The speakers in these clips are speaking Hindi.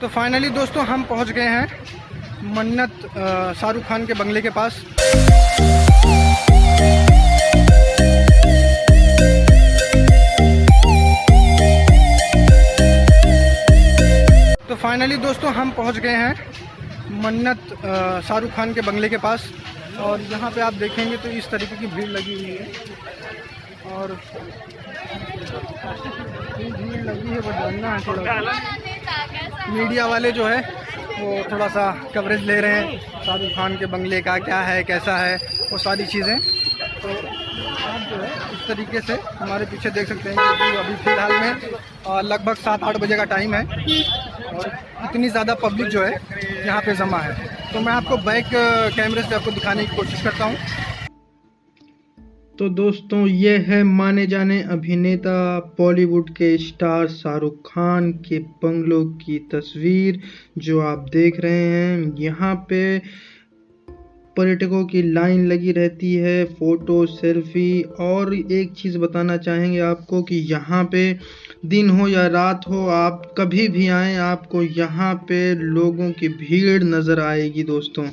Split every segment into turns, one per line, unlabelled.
तो फाइनली दोस्तों, हम पहुँच गए हैं मन्नत शाहरुख खान के बंगले के पास। तो फाइनली दोस्तों, हम पहुँच गए हैं मन्नत शाहरुख खान के बंगले के पास। और यहाँ पे आप देखेंगे तो इस तरीके की भीड़ लगी हुई है। और भीड़ लगी है बट जानना है थोड़ा। मीडिया वाले जो है, वो थोड़ा सा कवरेज ले रहे हैं। शाहरुख खान के बंगले का क्या है, कैसा है, वो सारी चीज़ें। तो आप जो है, इस तरीके से हमारे पीछे देख सकते हैं कि अभी फ़िलहाल में लगभग सात आठ बजे का टाइम है। और इतनी ज़्यादा पब्लिक जो है, यहाँ पे जमा है। तो मैं आपको बैक कैमरे से आपको दिखाने की कोशिश करता हूँ। तो दोस्तों, ये है माने जाने अभिनेता बॉलीवुड के स्टार शाहरुख खान के बंगलों की तस्वीर जो आप देख रहे हैं। यहाँ पे पर्यटकों की लाइन लगी रहती है, फ़ोटो, सेल्फी और एक चीज़ बताना चाहेंगे आपको कि यहाँ पे दिन हो या रात हो, आप कभी भी आएँ, आपको यहाँ पे लोगों की भीड़ नज़र आएगी दोस्तों।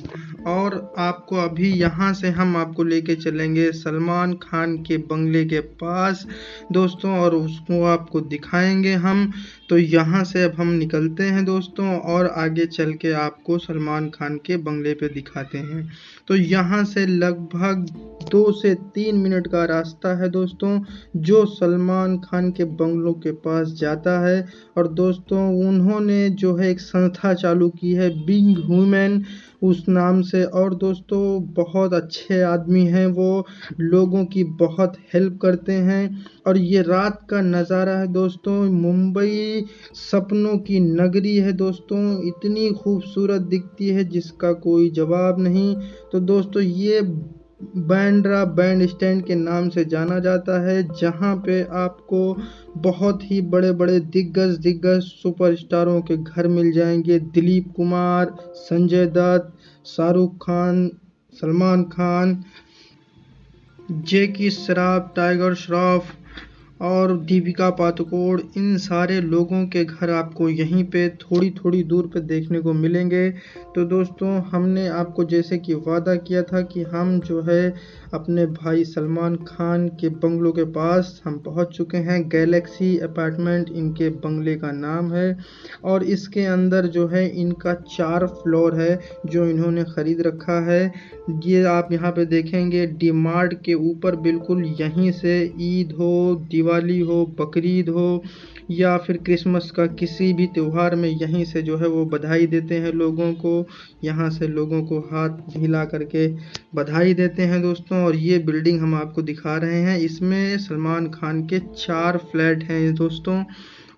और आपको अभी यहाँ से हम आपको लेके चलेंगे सलमान खान के बंगले के पास दोस्तों, और उसको आपको दिखाएँगे हम। तो यहाँ से अब हम निकलते हैं दोस्तों, और आगे चल के आपको सलमान खान के बंगले पे दिखाते हैं। तो यहाँ से लगभग दो से तीन मिनट का रास्ता है दोस्तों, जो सलमान खान के बंगलों के पास जाता है। और दोस्तों, उन्होंने जो है एक संस्था चालू की है बिंग ह्यूमन उस नाम से। और दोस्तों, बहुत अच्छे आदमी हैं वो। लोगों की बहुत हेल्प करते हैं। और ये रात का नज़ारा है दोस्तों। मुंबई सपनों की नगरी है दोस्तों। इतनी खूबसूरत दिखती है जिसका कोई जवाब नहीं। तो दोस्तों, ये बैंड्रा बैंड स्टैंड के नाम से जाना जाता है, जहाँ पे आपको बहुत ही बड़े बड़े दिग्गज दिग्गज सुपरस्टारों के घर मिल जाएँगे। दिलीप कुमार, संजय दत्त, शाहरुख खान, सलमान खान, जेकी श्रॉफ टाइगर श्रॉफ और दीपिका पादुकोण, इन सारे लोगों के घर आपको यहीं पे थोड़ी थोड़ी दूर पे देखने को मिलेंगे। तो दोस्तों, हमने आपको जैसे कि वादा किया था कि हम जो है अपने भाई सलमान खान के बंगलों के पास हम पहुँच चुके हैं। गैलेक्सी अपार्टमेंट इनके बंगले का नाम है और इसके अंदर जो है इनका चार फ्लोर है जो इन्होंने ख़रीद रखा है। ये आप यहाँ पे देखेंगे, डीमार्ट के ऊपर बिल्कुल यहीं से ईद हो दिवाली हो बकरीद हो, या फिर क्रिसमस का किसी भी त्यौहार में यहीं से जो है वो बधाई देते हैं लोगों को। यहाँ से लोगों को हाथ हिला करके बधाई देते हैं दोस्तों। और ये बिल्डिंग हम आपको दिखा रहे हैं। इसमें सलमान खान के चार फ्लैट हैं दोस्तों।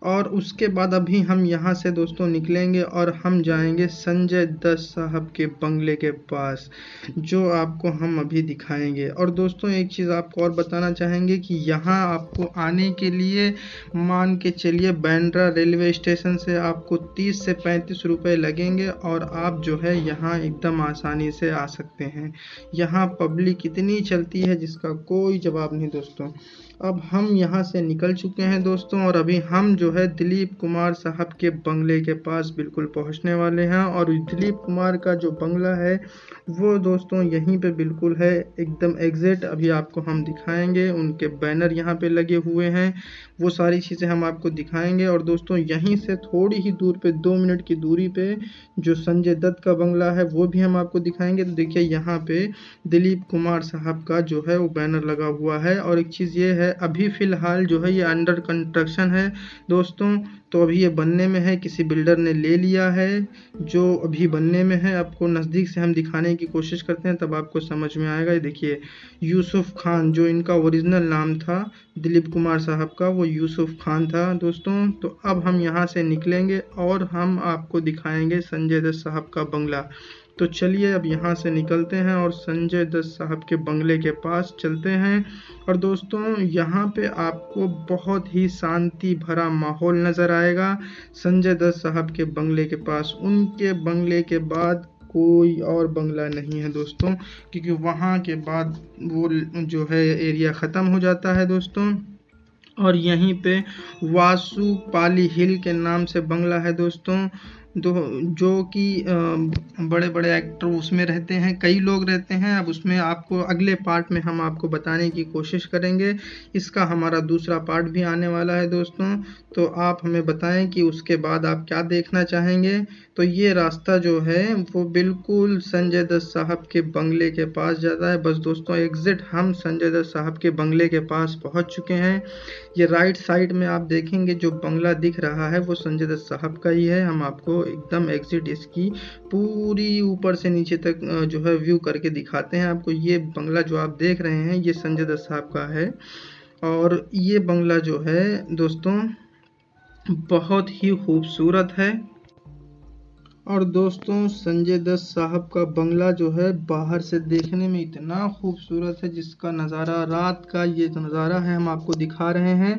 और उसके बाद अभी हम यहाँ से दोस्तों निकलेंगे और हम जाएँगे संजय दत्त साहब के बंगले के पास, जो आपको हम अभी दिखाएँगे। और दोस्तों, एक चीज़ आपको और बताना चाहेंगे कि यहाँ आपको आने के लिए मान के चलिए बैंड्रा रेलवे स्टेशन से आपको 30 से 35 रुपए लगेंगे और आप जो है यहाँ एकदम आसानी से आ सकते हैं। यहाँ पब्लिक इतनी चलती है जिसका कोई जवाब नहीं दोस्तों। अब हम यहाँ से निकल चुके हैं दोस्तों और अभी हम जो है दिलीप कुमार साहब के बंगले के पास बिल्कुल पहुँचने वाले हैं और दिलीप कुमार का जो बंगला है वो दोस्तों यहीं पे बिल्कुल है, एकदम एग्जैक्ट अभी आपको हम दिखाएँगे, उनके बैनर यहाँ पे लगे हुए हैं, वो सारी चीज़ें हम आपको दिखाएँगे और दोस्तों यहीं से थोड़ी ही दूर पर दो मिनट की दूरी पर जो संजय दत्त का बंगला है वो भी हम आपको दिखाएँगे। तो देखिए यहाँ पे दिलीप कुमार साहब का जो है वो बैनर लगा हुआ है और एक चीज़ ये है अभी फ़िलहाल जो है ये अंडर कंस्ट्रक्शन है। दोस्तों तो अभी ये बनने में है, किसी बिल्डर ने ले लिया है। जो अभी बनने में है, आपको नज़दीक से हम दिखाने की कोशिश करते हैं, तब आपको समझ में आएगा। ये देखिए, यूसुफ खान, जो इनका ओरिजिनल नाम था, दिलीप कुमार साहब का, वो यूसुफ खान था। दोस्तों तो अब हम यहाँ से निकलेंगे और हम आपको दिखाएँगे संजय दत्त साहब का बंगला। तो चलिए अब यहाँ से निकलते हैं और संजय दत्त साहब के बंगले के पास चलते हैं। और दोस्तों, यहाँ पे आपको बहुत ही शांति भरा माहौल नज़र आएगा। संजय दत्त साहब के बंगले के पास। उनके बंगले के बाद कोई और बंगला नहीं है दोस्तों, क्योंकि वहाँ के बाद वो जो है, एरिया ख़त्म हो जाता है दोस्तों। और यहीं पे वासु पाली हिल के नाम से बंगला है दोस्तों। दो, जो कि बड़े बड़े एक्टर उसमें रहते हैं, कई लोग रहते हैं। अब उसमें आपको अगले पार्ट में हम आपको बताने की कोशिश करेंगे। इसका हमारा दूसरा पार्ट भी आने वाला है दोस्तों। तो आप हमें बताएँ कि उसके बाद आप क्या देखना चाहेंगे। तो ये रास्ता जो है, वो बिल्कुल संजय दत्त साहब के बंगले के पास जाता है। बस दोस्तों एग्ज़िट हम संजय दत्त साहब के बंगले के पास पहुँच चुके हैं। ये राइट साइड में आप देखेंगे जो बंगला दिख रहा है, वो संजय दत्त साहब का ही है। हम आपको एकदम एग्जिट इसकी पूरी ऊपर से नीचे तक जो है व्यू करके दिखाते हैं आपको। ये बंगला जो आप देख रहे हैं, ये संजय दत्त साहब का है। और ये बंगला जो है, दोस्तों, बहुत ही खूबसूरत है। और दोस्तों, संजय दत्त साहब का बंगला जो है, बाहर से देखने में इतना खूबसूरत है, जिसका नज़ारा रात का ये नज़ारा है, हम आपको दिखा रहे हैं।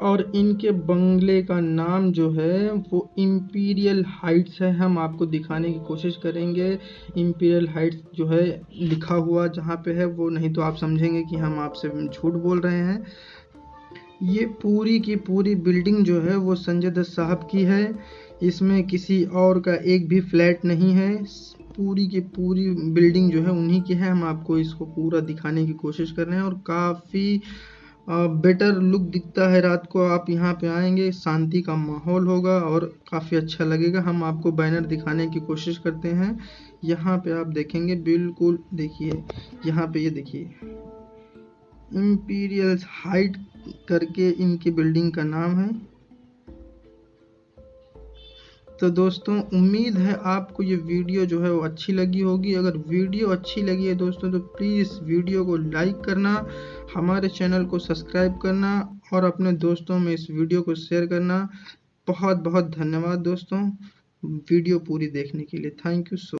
और इनके बंगले का नाम जो है, वो इम्पीरियल हाइट्स है। हम आपको दिखाने की कोशिश करेंगे। इम्पीरियल हाइट्स जो है, लिखा हुआ जहाँ पे है, वो नहीं तो आप समझेंगे कि हम आपसे झूठ बोल रहे हैं। ये पूरी की पूरी बिल्डिंग जो है, वो संजय दत्त साहब की है। इसमें किसी और का एक भी फ्लैट नहीं है। पूरी की पूरी बिल्डिंग जो है, उन्हीं की है। हम आपको इसको पूरा दिखाने की कोशिश कर रहे हैं और काफ़ी बेटर लुक दिखता है रात को, आप यहाँ पे आएँगे, शांति का माहौल होगा और काफ़ी अच्छा लगेगा। हम आपको बैनर दिखाने की कोशिश करते हैं। यहाँ पे आप देखेंगे, बिल्कुल देखिए, यहाँ पे ये यह देखिए। इम्पीरियल हाइट करके इनकी बिल्डिंग का नाम है। तो दोस्तों, उम्मीद है आपको ये वीडियो जो है वो अच्छी लगी होगी। अगर वीडियो अच्छी लगी है दोस्तों तो प्लीज़ वीडियो को लाइक करना, हमारे चैनल को सब्सक्राइब करना और अपने दोस्तों में इस वीडियो को शेयर करना। बहुत बहुत धन्यवाद दोस्तों, वीडियो पूरी देखने के लिए। Thank you so